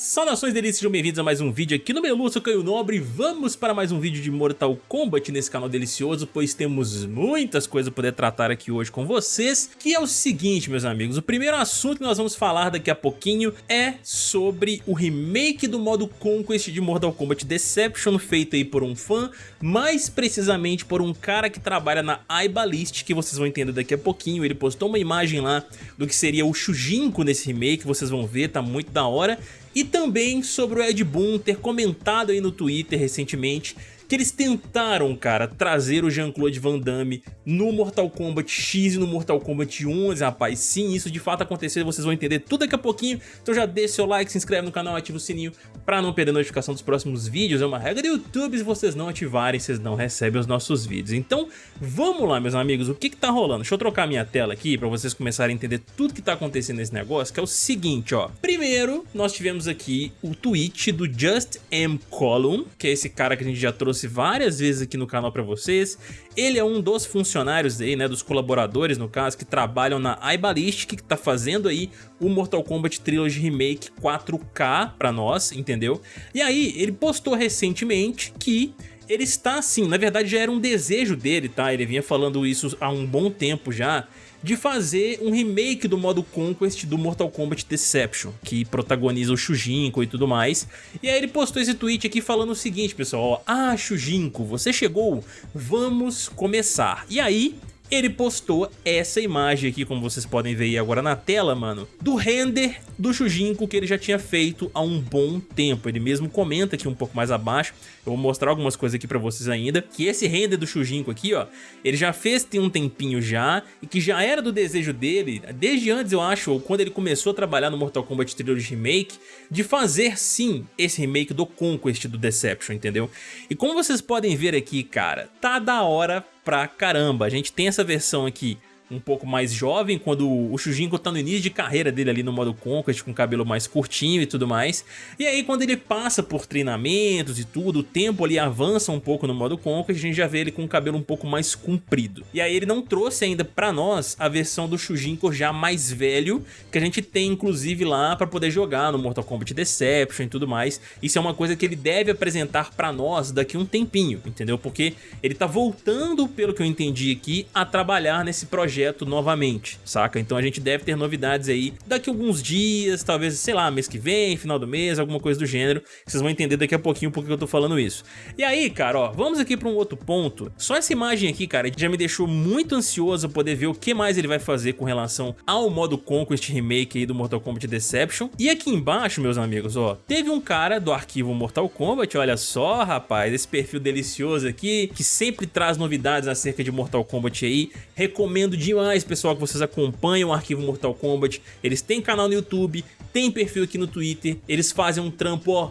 Saudações delícias, sejam bem-vindos a mais um vídeo aqui no Melu, sou Caio Nobre Vamos para mais um vídeo de Mortal Kombat nesse canal delicioso Pois temos muitas coisas para poder tratar aqui hoje com vocês Que é o seguinte, meus amigos O primeiro assunto que nós vamos falar daqui a pouquinho É sobre o remake do modo Conquest de Mortal Kombat Deception Feito aí por um fã Mais precisamente por um cara que trabalha na iBallist Que vocês vão entender daqui a pouquinho Ele postou uma imagem lá do que seria o Shujinko nesse remake Vocês vão ver, tá muito da hora e também sobre o Ed Boon ter comentado aí no Twitter recentemente que eles tentaram, cara, trazer o Jean-Claude Van Damme no Mortal Kombat X e no Mortal Kombat 11, rapaz. Sim, isso de fato aconteceu, vocês vão entender tudo daqui a pouquinho. Então já deixa seu like, se inscreve no canal, ativa o sininho pra não perder notificação dos próximos vídeos. É uma regra do YouTube, se vocês não ativarem, vocês não recebem os nossos vídeos. Então, vamos lá, meus amigos, o que que tá rolando? Deixa eu trocar minha tela aqui pra vocês começarem a entender tudo que tá acontecendo nesse negócio, que é o seguinte, ó. Primeiro, nós tivemos aqui o tweet do Just M. Column, que é esse cara que a gente já trouxe trouxe várias vezes aqui no canal para vocês. Ele é um dos funcionários aí, né, dos colaboradores no caso, que trabalham na iBallistic, que tá fazendo aí o Mortal Kombat Trilogy Remake 4K para nós, entendeu? E aí, ele postou recentemente que ele está assim, na verdade já era um desejo dele, tá? Ele vinha falando isso há um bom tempo já, de fazer um remake do modo Conquest do Mortal Kombat Deception, que protagoniza o Shujinko e tudo mais. E aí ele postou esse tweet aqui falando o seguinte, pessoal, ó, Ah, Shujinko, você chegou? Vamos começar. E aí, ele postou essa imagem aqui, como vocês podem ver aí agora na tela, mano, do render do Shujinko que ele já tinha feito há um bom tempo. Ele mesmo comenta aqui um pouco mais abaixo, eu vou mostrar algumas coisas aqui pra vocês ainda, que esse render do Shujinko aqui, ó, ele já fez tem um tempinho já, e que já era do desejo dele, desde antes eu acho, ou quando ele começou a trabalhar no Mortal Kombat Trilogy Remake, de fazer sim esse remake do Conquest do Deception, entendeu? E como vocês podem ver aqui, cara, tá da hora pra caramba. A gente tem essa versão aqui um pouco mais jovem, quando o Shujinko tá no início de carreira dele ali no modo Conquest, com cabelo mais curtinho e tudo mais. E aí quando ele passa por treinamentos e tudo, o tempo ali avança um pouco no modo Conquest, a gente já vê ele com o cabelo um pouco mais comprido. E aí ele não trouxe ainda pra nós a versão do Shujinko já mais velho, que a gente tem inclusive lá pra poder jogar no Mortal Kombat Deception e tudo mais. Isso é uma coisa que ele deve apresentar pra nós daqui um tempinho, entendeu? Porque ele tá voltando, pelo que eu entendi aqui, a trabalhar nesse projeto projeto novamente, saca? Então a gente deve ter novidades aí daqui a alguns dias, talvez, sei lá, mês que vem, final do mês, alguma coisa do gênero. Vocês vão entender daqui a pouquinho por que eu tô falando isso. E aí, cara, ó, vamos aqui para um outro ponto. Só essa imagem aqui, cara, já me deixou muito ansioso poder ver o que mais ele vai fazer com relação ao modo Conquest Remake aí do Mortal Kombat Deception. E aqui embaixo, meus amigos, ó, teve um cara do arquivo Mortal Kombat, olha só, rapaz, esse perfil delicioso aqui, que sempre traz novidades acerca de Mortal Kombat aí. Recomendo de demais, pessoal, que vocês acompanham o arquivo Mortal Kombat. Eles têm canal no YouTube, tem perfil aqui no Twitter, eles fazem um trampo, ó,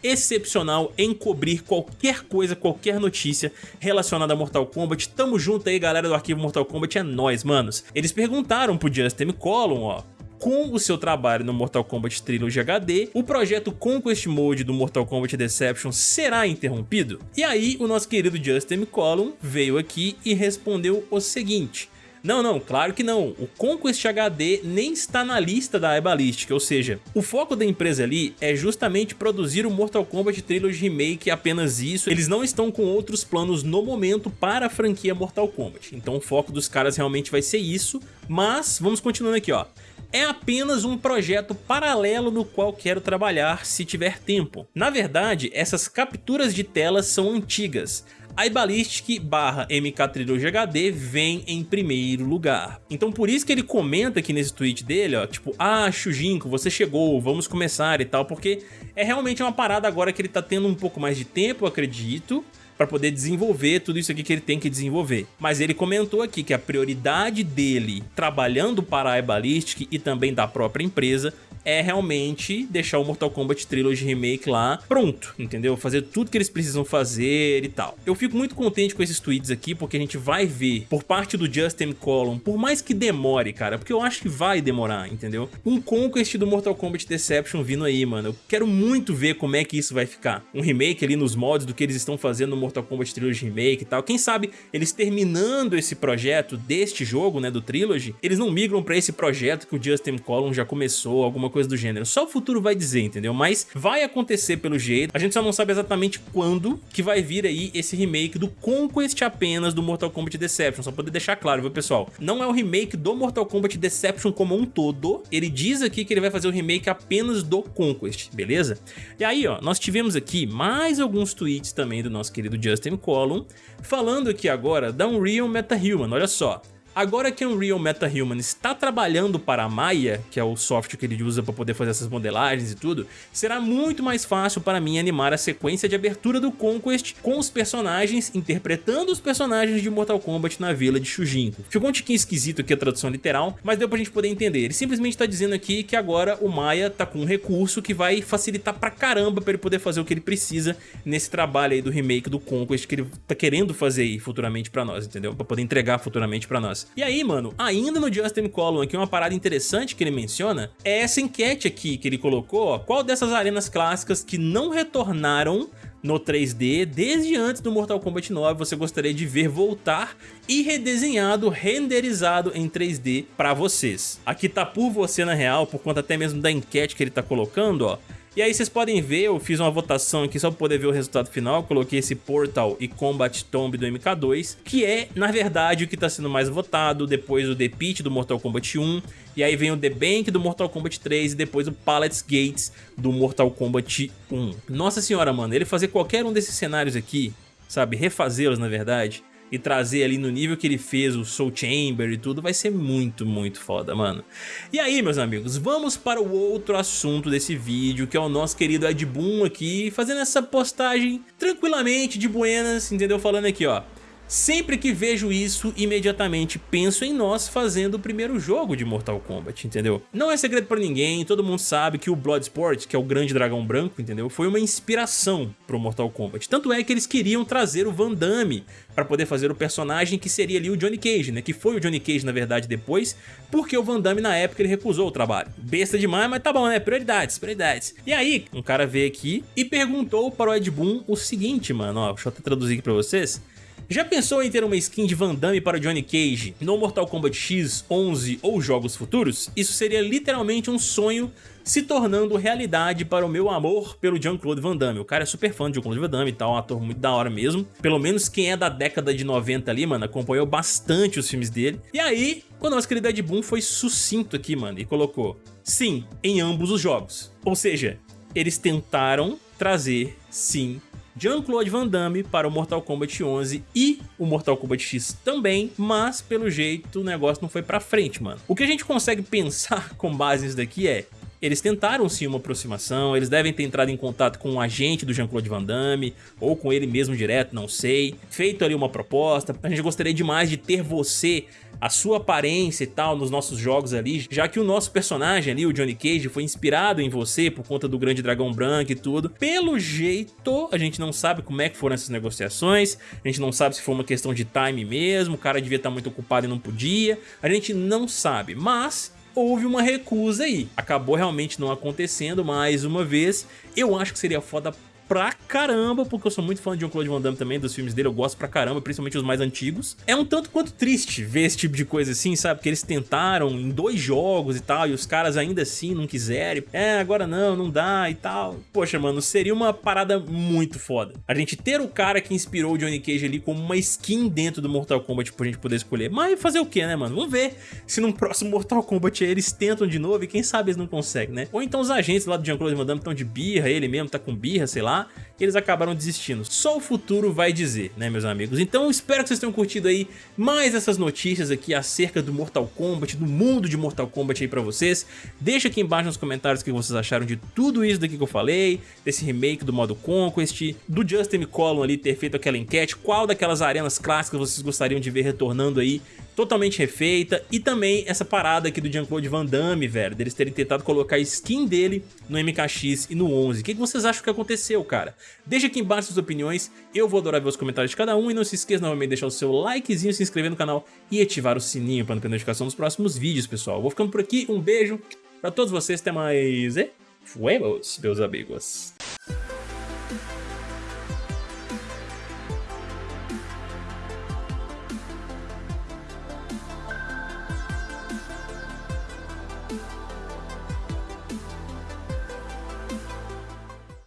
excepcional em cobrir qualquer coisa, qualquer notícia relacionada a Mortal Kombat. Tamo junto aí, galera do arquivo Mortal Kombat, é nóis, manos. Eles perguntaram pro Justin Column, ó, com o seu trabalho no Mortal Kombat Trilogy HD, o projeto Conquest Mode do Mortal Kombat Deception será interrompido? E aí o nosso querido Justin Column veio aqui e respondeu o seguinte... Não, não, claro que não. O Conquest HD nem está na lista da iBallistic, ou seja, o foco da empresa ali é justamente produzir o Mortal Kombat Trilogy Remake apenas isso. Eles não estão com outros planos no momento para a franquia Mortal Kombat. Então o foco dos caras realmente vai ser isso, mas vamos continuando aqui, ó é apenas um projeto paralelo no qual quero trabalhar se tiver tempo. Na verdade, essas capturas de telas são antigas iBallistic barra MK Trilogy HD vem em primeiro lugar. Então por isso que ele comenta aqui nesse tweet dele, ó, tipo, ah, Shujinko, você chegou, vamos começar e tal, porque é realmente uma parada agora que ele tá tendo um pouco mais de tempo, acredito, para poder desenvolver tudo isso aqui que ele tem que desenvolver. Mas ele comentou aqui que a prioridade dele, trabalhando para a iBallistic e também da própria empresa, é realmente deixar o Mortal Kombat Trilogy Remake lá pronto, entendeu? Fazer tudo que eles precisam fazer e tal. Eu fico muito contente com esses tweets aqui, porque a gente vai ver por parte do Justin Column, por mais que demore, cara, porque eu acho que vai demorar, entendeu? Um Conquest do Mortal Kombat Deception vindo aí, mano. Eu quero muito ver como é que isso vai ficar. Um remake ali nos mods do que eles estão fazendo no Mortal Kombat Trilogy Remake e tal. Quem sabe eles terminando esse projeto deste jogo, né, do Trilogy, eles não migram pra esse projeto que o Justin Column já começou, alguma coisa do gênero. Só o futuro vai dizer, entendeu? Mas vai acontecer pelo jeito, a gente só não sabe exatamente quando que vai vir aí esse remake do Conquest apenas do Mortal Kombat Deception, só poder deixar claro, viu pessoal? Não é o remake do Mortal Kombat Deception como um todo, ele diz aqui que ele vai fazer o remake apenas do Conquest, beleza? E aí, ó, nós tivemos aqui mais alguns tweets também do nosso querido Justin Column, falando aqui agora da Unreal MetaHuman, olha só. Agora que Unreal MetaHuman está trabalhando para a Maya, que é o software que ele usa para poder fazer essas modelagens e tudo, será muito mais fácil para mim animar a sequência de abertura do Conquest com os personagens interpretando os personagens de Mortal Kombat na vila de Shujinko. Ficou um tiquinho esquisito aqui a tradução literal, mas deu pra gente poder entender. Ele simplesmente está dizendo aqui que agora o Maya tá com um recurso que vai facilitar pra caramba para ele poder fazer o que ele precisa nesse trabalho aí do remake do Conquest que ele tá querendo fazer aí futuramente para nós, entendeu? Para poder entregar futuramente para nós. E aí, mano, ainda no Justin Column aqui, uma parada interessante que ele menciona é essa enquete aqui que ele colocou, ó, qual dessas arenas clássicas que não retornaram no 3D desde antes do Mortal Kombat 9 você gostaria de ver voltar e redesenhado, renderizado em 3D para vocês. Aqui tá por você na real, por conta até mesmo da enquete que ele tá colocando, ó. E aí vocês podem ver, eu fiz uma votação aqui só para poder ver o resultado final, coloquei esse Portal e Combat Tomb do MK2, que é, na verdade, o que está sendo mais votado, depois o The Pit do Mortal Kombat 1, e aí vem o The Bank do Mortal Kombat 3 e depois o Pallets Gates do Mortal Kombat 1. Nossa senhora, mano, ele fazer qualquer um desses cenários aqui, sabe, refazê-los na verdade, e trazer ali no nível que ele fez o Soul Chamber e tudo, vai ser muito, muito foda, mano. E aí, meus amigos, vamos para o outro assunto desse vídeo, que é o nosso querido Ed Boon aqui, fazendo essa postagem tranquilamente, de buenas, entendeu? Falando aqui, ó. Sempre que vejo isso, imediatamente penso em nós fazendo o primeiro jogo de Mortal Kombat, entendeu? Não é segredo pra ninguém, todo mundo sabe que o Bloodsport, que é o grande dragão branco, entendeu? Foi uma inspiração pro Mortal Kombat. Tanto é que eles queriam trazer o Van Damme para poder fazer o personagem que seria ali o Johnny Cage, né? Que foi o Johnny Cage, na verdade, depois, porque o Van Damme, na época, ele recusou o trabalho. Besta demais, mas tá bom, né? Prioridades, prioridades. E aí, um cara veio aqui e perguntou para o Ed Boon o seguinte, mano, ó, deixa eu até traduzir aqui pra vocês. Já pensou em ter uma skin de Van Damme para Johnny Cage no Mortal Kombat X, 11 ou jogos futuros? Isso seria literalmente um sonho se tornando realidade para o meu amor pelo Jean-Claude Van Damme. O cara é super fã de Jean-Claude Van Damme e tal, um ator muito da hora mesmo. Pelo menos quem é da década de 90 ali, mano, acompanhou bastante os filmes dele. E aí, o nosso querido Ed Boon foi sucinto aqui, mano, e colocou Sim, em ambos os jogos. Ou seja, eles tentaram trazer, sim, Jean-Claude Van Damme para o Mortal Kombat 11 e o Mortal Kombat X também, mas pelo jeito o negócio não foi pra frente, mano. O que a gente consegue pensar com base nisso daqui é eles tentaram sim uma aproximação, eles devem ter entrado em contato com um agente do Jean-Claude Van Damme, ou com ele mesmo direto, não sei. Feito ali uma proposta, a gente gostaria demais de ter você, a sua aparência e tal, nos nossos jogos ali, já que o nosso personagem ali, o Johnny Cage, foi inspirado em você por conta do Grande Dragão Branco e tudo. Pelo jeito, a gente não sabe como é que foram essas negociações, a gente não sabe se foi uma questão de time mesmo, o cara devia estar muito ocupado e não podia, a gente não sabe, mas houve uma recusa aí. Acabou realmente não acontecendo mais uma vez. Eu acho que seria foda pra caramba, porque eu sou muito fã de Jean-Claude Van Damme também, dos filmes dele, eu gosto pra caramba, principalmente os mais antigos. É um tanto quanto triste ver esse tipo de coisa assim, sabe? Porque eles tentaram em dois jogos e tal, e os caras ainda assim não quiserem. É, agora não, não dá e tal. Poxa, mano, seria uma parada muito foda. A gente ter o cara que inspirou o Johnny Cage ali como uma skin dentro do Mortal Kombat pra gente poder escolher. Mas fazer o que, né, mano? Vamos ver se no próximo Mortal Kombat eles tentam de novo e quem sabe eles não conseguem, né? Ou então os agentes lá do Jean-Claude Van Damme estão de birra, ele mesmo tá com birra, sei lá e eles acabaram desistindo. Só o futuro vai dizer, né, meus amigos? Então espero que vocês tenham curtido aí mais essas notícias aqui acerca do Mortal Kombat, do mundo de Mortal Kombat aí pra vocês. Deixa aqui embaixo nos comentários o que vocês acharam de tudo isso daqui que eu falei, desse remake do modo Conquest, do Justin Collum ali ter feito aquela enquete, qual daquelas arenas clássicas vocês gostariam de ver retornando aí totalmente refeita e também essa parada aqui do Jean-Claude Van Damme, velho, deles terem tentado colocar a skin dele no MKX e no 11. O que, vocês acham que aconteceu, cara? Deixa aqui embaixo suas opiniões, eu vou adorar ver os comentários de cada um e não se esqueça novamente de deixar o seu likezinho, se inscrever no canal e ativar o sininho para não perder notificação dos próximos vídeos, pessoal. Vou ficando por aqui, um beijo pra todos vocês, até mais e fuemos, meus amigos.